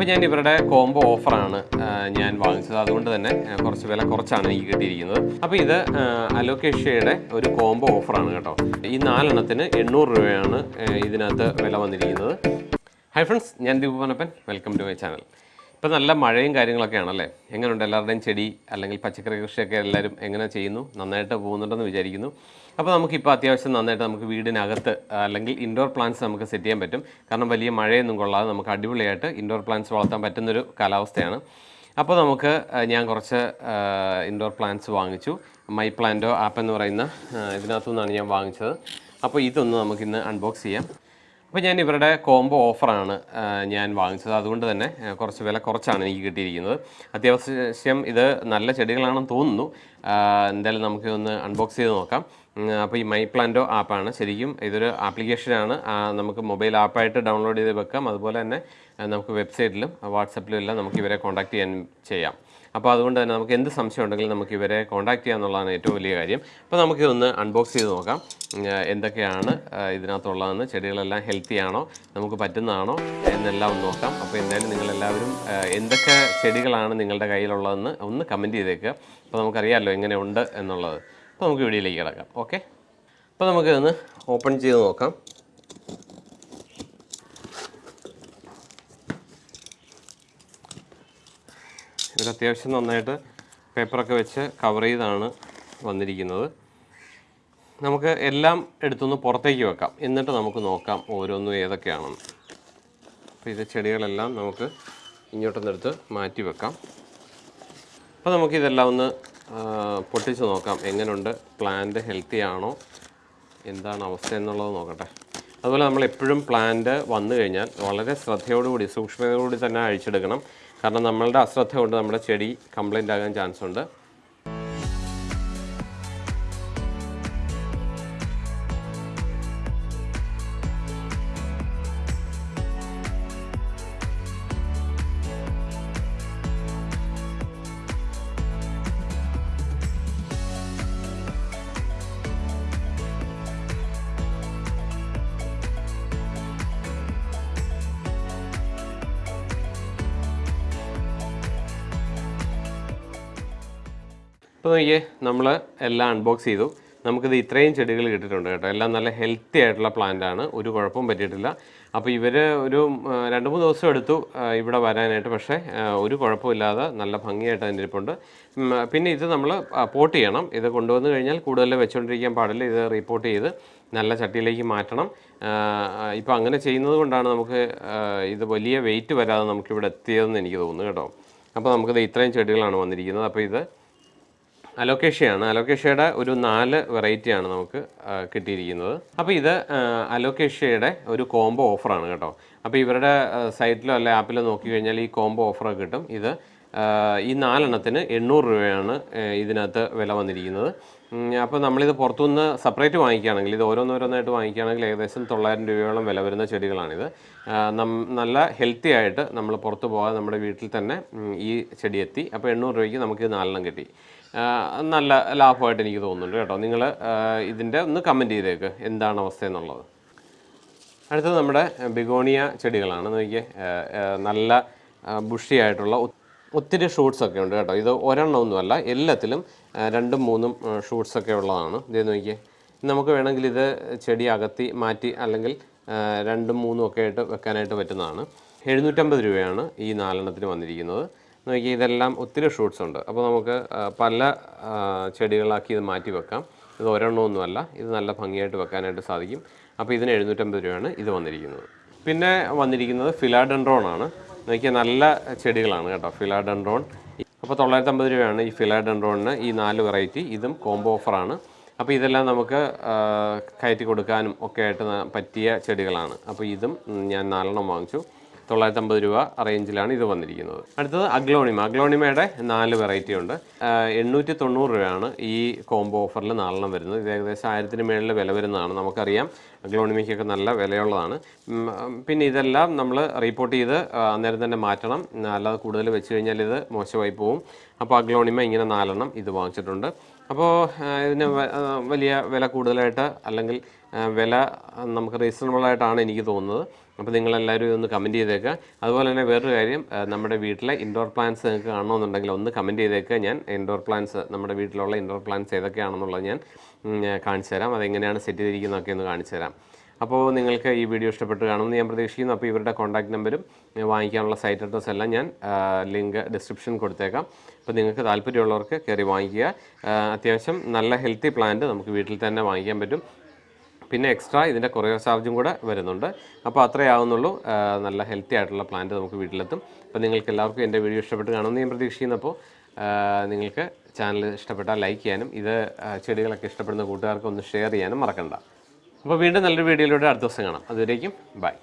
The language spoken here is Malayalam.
അപ്പോൾ ഞാൻ ഇവരുടെ കോംബോ ഓഫറാണ് ഞാൻ വാങ്ങിച്ചത്. അതുകൊണ്ട് തന്നെ കുറച്ച് വില കുറച്ചാണ് എനിക്ക് കിട്ടിയിരിക്കുന്നത്. അപ്പോൾ ഇത് അലോക്കേഷ്യയുടെ ഒരു കോംബോ ഓഫറാണ് കേട്ടോ. ഈ നാലെണ്ണത്തിന് എണ്ണൂറ് രൂപയാണ് ഇതിനകത്ത് വില വന്നിരിക്കുന്നത്. ഹൈ ഫ്രണ്ട്സ് ഞാൻ Deepu Panappan welcome to my channel ഇപ്പോൾ നല്ല മഴയും കാര്യങ്ങളൊക്കെ ആണല്ലേ എങ്ങനെയുണ്ട് എല്ലാവരുടെയും ചെടി അല്ലെങ്കിൽ പച്ചക്കറി കൃഷിയൊക്കെ എല്ലാവരും എങ്ങനെ ചെയ്യുന്നു? നന്നായിട്ട് പോകുന്നുണ്ടെന്ന് വിചാരിക്കുന്നു. അപ്പോൾ നമുക്കിപ്പോൾ അത്യാവശ്യം നന്നായിട്ട് നമുക്ക് വീടിനകത്ത് അല്ലെങ്കിൽ ഇൻഡോർ പ്ലാന്റ്സ് നമുക്ക് സെറ്റ് ചെയ്യാൻ പറ്റും. കാരണം വലിയ മഴയൊന്നും കൊള്ളാതെ നമുക്ക് അടിപൊളിയായിട്ട് ഇൻഡോർ പ്ലാന്റ്സ് വളർത്താൻ പറ്റുന്നൊരു കാലാവസ്ഥയാണ്. അപ്പോൾ നമുക്ക് ഞാൻ കുറച്ച് ഇൻഡോർ പ്ലാന്റ്സ് വാങ്ങിച്ചു. മൈ പ്ലാന്റോ ആപ്പ് എന്ന് പറയുന്ന ഇതിനകത്തു നിന്നാണ് ഞാൻ വാങ്ങിച്ചത്. അപ്പോൾ ഇതൊന്ന് നമുക്കിന്ന് അൺബോക്സ് ചെയ്യാം. അപ്പോൾ ഞാൻ ഇവരുടെ കോംബോ ഓഫറാണ് ഞാൻ വാങ്ങിച്ചത്. അതുകൊണ്ട് തന്നെ കുറച്ച് വില കുറച്ചാണ് എനിക്ക് കിട്ടിയിരിക്കുന്നത്. അത്യാവശ്യം ഇത് നല്ല ചെടികളാണെന്ന് തോന്നുന്നു. എന്തായാലും നമുക്ക് ഒന്ന് അൺബോക്സ് ചെയ്ത് നോക്കാം. അപ്പോൾ ഈ മൈ പ്ലാന്റോ ആപ്പാണ് ശരിക്കും ഇതൊരു ആപ്ലിക്കേഷനാണ് നമുക്ക് മൊബൈൽ ആപ്പായിട്ട് ഡൗൺലോഡ് ചെയ്ത് വെക്കാം. അതുപോലെ തന്നെ നമുക്ക് വെബ്സൈറ്റിലും വാട്സപ്പിലും എല്ലാം നമുക്ക് ഇവരെ കോൺടാക്റ്റ് ചെയ്യാൻ ചെയ്യാം. അപ്പോൾ അതുകൊണ്ട് തന്നെ നമുക്ക് എന്ത് സംശയം ഉണ്ടെങ്കിലും നമുക്ക് ഇവരെ കോൺടാക്ട് ചെയ്യുക എന്നുള്ളതാണ് ഏറ്റവും വലിയ കാര്യം. അപ്പോൾ നമുക്കിതൊന്ന് അൺബോക്സ് ചെയ്ത് നോക്കാം. എന്തൊക്കെയാണ് ഇതിനകത്തുള്ളതെന്ന്. ചെടികളെല്ലാം ഹെൽത്തി ആണോ? നമുക്ക് പറ്റുന്നതാണോ? എന്നെല്ലാം ഒന്ന് നോക്കാം. അപ്പോൾ എന്തായാലും നിങ്ങളെല്ലാവരും എന്തൊക്കെ ചെടികളാണ് നിങ്ങളുടെ കയ്യിലുള്ളതെന്ന് ഒന്ന് കമന്റ് ചെയ്തേക്കുക അപ്പോൾ നമുക്കറിയാമല്ലോ എങ്ങനെ ഉണ്ട് എന്നുള്ളത്. അപ്പോൾ നമുക്ക് വീഡിയോയിലേക്ക് കിടക്കാം. ഓക്കെ അപ്പോൾ നമുക്കിതൊന്ന് ഓപ്പൺ ചെയ്ത് നോക്കാം. ഇത് അത്യാവശ്യം നന്നായിട്ട് പേപ്പറൊക്കെ വെച്ച് കവർ ചെയ്താണ് വന്നിരിക്കുന്നത്. നമുക്ക് എല്ലാം എടുത്തൊന്ന് പുറത്തേക്ക് വെക്കാം. എന്നിട്ട് നമുക്ക് നോക്കാം ഓരോന്നും ഏതൊക്കെയാണെന്ന്. അപ്പോൾ ഇത് ചെടികളെല്ലാം നമുക്ക് ഇങ്ങോട്ടൊന്നെടുത്ത് മാറ്റി വെക്കാം. അപ്പോൾ നമുക്കിതെല്ലാം ഒന്ന് പൊട്ടിച്ച് നോക്കാം. എങ്ങനെയുണ്ട് പ്ലാന്റ് ഹെൽത്തി ആണോ? എന്താണ് അവസ്ഥ എന്നുള്ളത് നോക്കട്ടെ. അതുപോലെ നമ്മൾ എപ്പോഴും പ്ലാന്റ് വന്നു കഴിഞ്ഞാൽ വളരെ ശ്രദ്ധയോടുകൂടി സൂക്ഷ്മതയോടുകൂടി തന്നെ അഴിച്ചെടുക്കണം. കാരണം നമ്മളുടെ അശ്രദ്ധ കൊണ്ട് നമ്മുടെ ചെടി കംപ്ലൈന്റ് ആകാൻ ചാൻസ് ഉണ്ട്. ഇപ്പോൾ നോക്കിയേ നമ്മൾ എല്ലാം അൺബോക്സ് ചെയ്തു. നമുക്കിത് ഇത്രയും ചെടികൾ കിട്ടിയിട്ടുണ്ട് കേട്ടോ. എല്ലാം നല്ല ഹെൽത്തി ആയിട്ടുള്ള പ്ലാന്റ് ആണ്. ഒരു കുഴപ്പവും പറ്റിയിട്ടില്ല. അപ്പോൾ ഇവർ ഒരു രണ്ട് മൂന്ന് ദിവസം എടുത്തു ഇവിടെ വരാനായിട്ട്. പക്ഷേ ഒരു കുഴപ്പമില്ലാതെ നല്ല ഭംഗിയായിട്ട് അതിന്റെ ഇരിപ്പുണ്ട്. പിന്നെ ഇത് നമ്മൾ പോട്ട് ചെയ്യണം. ഇത് കൊണ്ടുവന്ന് കഴിഞ്ഞാൽ കൂടുതൽ വെച്ചുകൊണ്ടിരിക്കാൻ പാടില്ല. ഇത് റിപ്പോർട്ട് ചെയ്ത് നല്ല ചട്ടിയിലേക്ക് മാറ്റണം. ഇപ്പോൾ അങ്ങനെ ചെയ്യുന്നത് കൊണ്ടാണ് നമുക്ക് ഇത് വലിയ വെയിറ്റ് വരാതെ നമുക്കിവിടെ എത്തിയതെന്ന് എനിക്ക് തോന്നുന്നു കേട്ടോ. അപ്പോൾ നമുക്കിത് ഇത്രയും ചെടികളാണ് വന്നിരിക്കുന്നത്. അപ്പോൾ ഇത് അലോക്കേഷ്യയാണ്. അലോക്കേഷ്യയുടെ ഒരു നാല് വെറൈറ്റിയാണ് നമുക്ക് കിട്ടിയിരിക്കുന്നത്. അപ്പോൾ ഇത് അലോക്കേഷ്യയുടെ ഒരു കോംബോ ഓഫറാണ് കേട്ടോ. അപ്പോൾ ഇവരുടെ സൈറ്റിലോ അല്ലെ ആപ്പിലോ നോക്കി കഴിഞ്ഞാൽ ഈ കോംബോ ഓഫർ കിട്ടും. ഇത് ഈ നാലെണ്ണത്തിന് എണ്ണൂറ് രൂപയാണ് ഇതിനകത്ത് വില വന്നിരിക്കുന്നത്. അപ്പോൾ നമ്മളിത് പുറത്തുനിന്ന് സെപ്പറേറ്റ് വാങ്ങിക്കുകയാണെങ്കിൽ ഇത് ഓരോന്നോരോന്നായിട്ട് വാങ്ങിക്കുകയാണെങ്കിൽ ഏകദേശം തൊള്ളായിരം രൂപയോളം വില വരുന്ന ചെടികളാണിത്. നല്ല ഹെൽത്തി ആയിട്ട് നമ്മൾ പുറത്ത് പോകാതെ നമ്മുടെ വീട്ടിൽ തന്നെ ഈ ചെടി എത്തി അപ്പോൾ എണ്ണൂറ് രൂപയ്ക്ക് നമുക്ക് നാലെണ്ണം കിട്ടി. നല്ല ലാഭമായിട്ട് എനിക്ക് തോന്നുന്നുണ്ട് കേട്ടോ. നിങ്ങൾ ഇതിന്റെ ഒന്ന് കമന്റ് ചെയ്തേക്ക്. എന്താണ് അവസ്ഥ എന്നുള്ളത്. അടുത്തത് നമ്മുടെ ബിഗോണിയ ചെടികളാണ്. നോക്കിയേ നല്ല ബുഷിയായിട്ടുള്ള ഒത്തിരി ഷൂട്ട്സൊക്കെ ഉണ്ട് കേട്ടോ. ഇത് ഒരെണ്ണമൊന്നുമല്ല എല്ലാത്തിലും രണ്ടും മൂന്നും ഷൂട്ട്സൊക്കെ ഉള്ളതാണ്. ഇത് നോക്കിയേ നമുക്ക് വേണമെങ്കിൽ ഇത് ചെടി അകത്തി മാറ്റി അല്ലെങ്കിൽ രണ്ടും മൂന്നും ഒക്കെ ആയിട്ട് വെക്കാനായിട്ട് പറ്റുന്നതാണ്. എഴുന്നൂറ്റമ്പത് രൂപയാണ് ഈ നാലെണ്ണത്തിന് വന്നിരിക്കുന്നത്. നോക്കിയാൽ ഇതെല്ലാം ഒത്തിരി ഷൂട്ട്സ് ഉണ്ട്. അപ്പോൾ നമുക്ക് പല ചെടികളാക്കി ഇത് മാറ്റി വെക്കാം. ഇത് ഒരെണ്ണമൊന്നുമല്ല ഇത് നല്ല ഭംഗിയായിട്ട് വെക്കാനായിട്ട് സാധിക്കും. അപ്പോൾ ഇതിന് എഴുന്നൂറ്റമ്പത് രൂപയാണ് ഇത് വന്നിരിക്കുന്നത്. പിന്നെ വന്നിരിക്കുന്നത് ഫിലാഡൻഡ്രോൺ ആണ്. നോക്കിയാൽ നല്ല ചെടികളാണ് കേട്ടോ ഫിലാഡൻഡ്രോൺ അപ്പോൾ തൊള്ളായിരത്തമ്പത് രൂപയാണ് ഈ ഫിലാഡൻഡ്രോണിന് ഈ നാല് വെറൈറ്റി ഇതും കോംബോ ഓഫറാണ് അപ്പോൾ ഇതെല്ലാം നമുക്ക് കയറ്റി കൊടുക്കാനും ഒക്കെ ആയിട്ട് പറ്റിയ ചെടികളാണ്. അപ്പോൾ ഇതും ഞാൻ നാലെണ്ണം വാങ്ങിച്ചു. തൊള്ളായിരത്തമ്പത് രൂപ റേഞ്ചിലാണ് ഇത് വന്നിരിക്കുന്നത്. അടുത്തത് അഗ്ലോണിമ. അഗ്ലോണിമയുടെ നാല് വെറൈറ്റി ഉണ്ട്. എണ്ണൂറ്റി തൊണ്ണൂറ് രൂപയാണ് ഈ കോംബോ ഓഫറിൽ നാലെണ്ണം വരുന്നത്. ഇത് ഏകദേശം ആയിരത്തിന് മേളിൽ വില വരുന്നതാണ്. നമുക്കറിയാം അഗ്ലോണിമയ്ക്കൊക്കെ നല്ല വിലയുള്ളതാണ്. പിന്നെ ഇതെല്ലാം നമ്മൾ റിപ്പോർട്ട് ചെയ്ത് അന്നേരം തന്നെ മാറ്റണം. അല്ലാതെ കൂടുതൽ വെച്ച് കഴിഞ്ഞാൽ ഇത് മോശമായി പോവും. അപ്പോൾ അഗ്ലോണിമ ഇങ്ങനെ നാലെണ്ണം ഇത് വാങ്ങിച്ചിട്ടുണ്ട്. അപ്പോൾ ഇതിന് വലിയ വില കൂടുതലായിട്ട് അല്ലെങ്കിൽ വില നമുക്ക് റീസണബിളായിട്ടാണ് എനിക്ക് തോന്നുന്നത്. അപ്പോൾ നിങ്ങളെല്ലാവരും ഒന്ന് കമന്റ് ചെയ്തേക്കുക അതുപോലെ തന്നെ വേറൊരു കാര്യം നമ്മുടെ വീട്ടിലെ ഇൻഡോർ പ്ലാന്റ്സ് നിങ്ങൾക്ക് കാണണമെന്നുണ്ടെങ്കിൽ ഒന്ന് കമന്റ് ചെയ്തേക്കുക ഞാൻ ഇൻഡോർ പ്ലാന്റ്സ് നമ്മുടെ വീട്ടിലുള്ള ഇൻഡോർ പ്ലാന്റ്സ് ഏതൊക്കെയാണെന്നുള്ളത് ഞാൻ കാണിച്ചു തരാം. അതെങ്ങനെയാണ് സെറ്റ് ചെയ്തിരിക്കുന്നതൊക്കെ ഒന്ന് കാണിച്ചു തരാം. അപ്പോൾ നിങ്ങൾക്ക് ഈ വീഡിയോ ഇഷ്ടപ്പെട്ട് കാണുമെന്ന് ഞാൻ പ്രതീക്ഷിക്കുന്നു. അപ്പോൾ ഇവരുടെ കോൺടാക്ട് നമ്പരും വാങ്ങിക്കാനുള്ള സൈറ്റ് അഡ്രസ്സ് എല്ലാം ഞാൻ ലിങ്ക് ഡിസ്ക്രിപ്ഷൻ കൊടുത്തേക്കാം. അപ്പോൾ നിങ്ങൾക്ക് താല്പര്യമുള്ളവർക്ക് കയറി വാങ്ങിക്കുക. അത്യാവശ്യം നല്ല ഹെൽത്തി പ്ലാന്റ് നമുക്ക് വീട്ടിൽ തന്നെ വാങ്ങിക്കാൻ പറ്റും. പിന്നെ എക്സ്ട്രാ ഇതിന്റെ കൊറിയർ ചാർജും കൂടെ വരുന്നുണ്ട്. അപ്പോൾ അത്രേ ആവുന്നുള്ളൂ. നല്ല ഹെൽത്തി ആയിട്ടുള്ള പ്ലാന്റ് നമുക്ക് വീട്ടിലെത്തും. അപ്പോൾ നിങ്ങൾക്ക് എല്ലാവർക്കും എന്റെ വീഡിയോ ഇഷ്ടപ്പെട്ട് കാണുമെന്ന് ഞാൻ പ്രതീക്ഷിക്കുന്നപ്പോൾ നിങ്ങൾക്ക് ചാനൽ ഇഷ്ടപ്പെട്ടാൽ ലൈക്ക് ചെയ്യാനും ഇത് ചെടികളൊക്കെ ഇഷ്ടപ്പെടുന്ന കൂട്ടുകാർക്ക് ഒന്ന് ഷെയർ ചെയ്യാനും മറക്കണ്ട. അപ്പോൾ വീണ്ടും നല്ലൊരു വീഡിയോയിലൂടെ അടുത്ത ദിവസം കാണാം. അതുവരേക്കും ബൈ